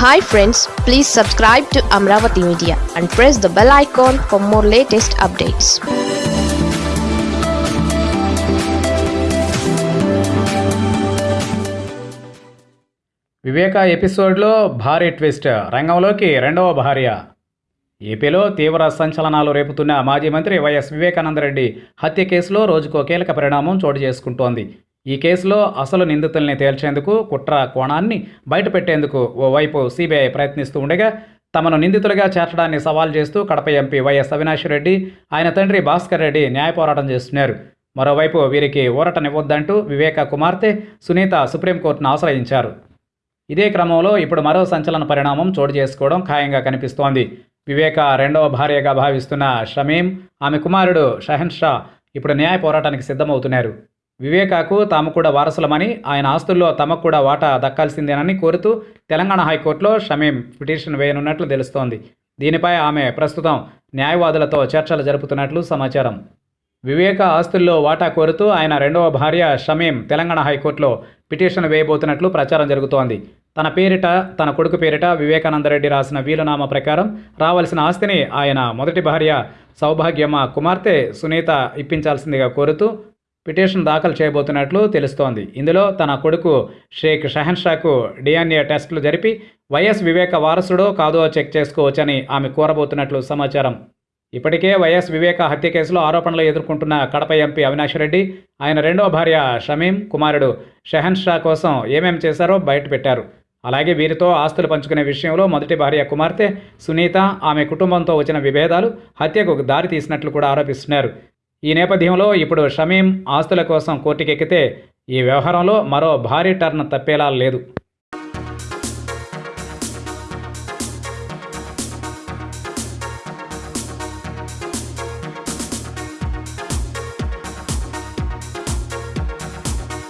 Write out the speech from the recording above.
Hi friends please subscribe to Amaravati media and press the bell icon for more latest updates Viveka ఎపిసోడ్లో భారీ twist. రంగంలోకి రెండవ భార్య. ఏపీలో తీవ్ర సంచలనాలు రేపుతున్న మాజీ మంత్రి వైఎస్ వివేకానందరెడ్డి హత్య కేసులో రోజుకో కీలక పరిణామం చోటు చేసుకుంటోంది. ఈ కేసులో అసలు నిందితుల్ని తేల్చేందుకు కుట్ర కోణాన్ని బయటపెట్టేందుకు ఓవైపు సిబిఐ ప్రయత్నిస్తూ ఉండగా తమను నిందితులుగా చేర్చడాన్ని సవాల్ చేస్తూ కడప ఎంపీ వైఎస్ అవినాష్ రెడ్డి ఆయన తండ్రి భాస్కర్ రెడ్డి న్యాయ పోరాటం చేస్తున్నారు. మరోవైపు వీరికి ఊరటనివ్వొద్దంటూ వివేక కుమార్తె సునీత సుప్రీంకోర్టును ఆశ్రయించారు. ఇదే క్రమంలో ఇప్పుడు మరో సంచలన పరిణామం చోటు చేసుకోవడం ఖాయంగా కనిపిస్తోంది. వివేక రెండవ భార్యగా భావిస్తున్న షమీం ఆమె కుమారుడు షహన్ షా ఇప్పుడు న్యాయ పోరాటానికి సిద్ధమవుతున్నారు. వివేకాకు తాము కూడా వారసులమని ఆయన ఆస్తుల్లో తమకు కూడా వాటా దక్కాల్సిందేనని కోరుతూ తెలంగాణ హైకోర్టులో షమీం పిటిషన్ వేయనున్నట్లు తెలుస్తోంది. దీనిపై ఆమె ప్రస్తుతం న్యాయవాదులతో చర్చలు జరుపుతున్నట్లు సమాచారం. వివేక ఆస్తుల్లో వాటా కోరుతూ ఆయన రెండవ భార్య షమీం తెలంగాణ హైకోర్టులో పిటిషన్ వేయబోతున్నట్లు ప్రచారం జరుగుతోంది. తన పేరిట తన కొడుకు పేరిట వివేకానందరెడ్డి రాసిన వీలునామా ప్రకారం రావాల్సిన ఆస్తిని ఆయన మొదటి భార్య సౌభాగ్యమ్మ కుమార్తె సునీత ఇప్పించాల్సిందిగా కోరుతూ పిటిషన్ దాఖలు చేయబోతున్నట్లు తెలుస్తోంది. ఇందులో తన కొడుకు షేక్ షహన్షాకు డిఎన్ఏ టెస్టులు జరిపి వైఎస్ వివేక వారసుడో కాదో చెక్ చేసుకోవచ్చని ఆమె కోరబోతున్నట్లు సమాచారం. ఇప్పటికే వైఎస్ వివేక హత్య కేసులో ఆరోపణలు ఎదుర్కొంటున్న కడప ఎంపీ అవినాష్ రెడ్డి ఆయన రెండవ భార్య షమీం కుమారుడు షహన్ షా కోసం ఏమేం చేశారో బయటపెట్టారు. అలాగే వీరితో ఆస్తులు పంచుకునే విషయంలో మొదటి భార్య కుమార్తె సునీత ఆమె కుటుంబంతో వచ్చిన విభేదాలు హత్యకు దారి తీసినట్లు కూడా ఆరోపిస్తున్నారు. ఈ నేపథ్యంలో ఇప్పుడు షమీం ఆస్తుల కోసం కోర్టుకెక్కితే ఈ వ్యవహారంలో మరో భారీ టర్న్ తప్పేలా లేదు.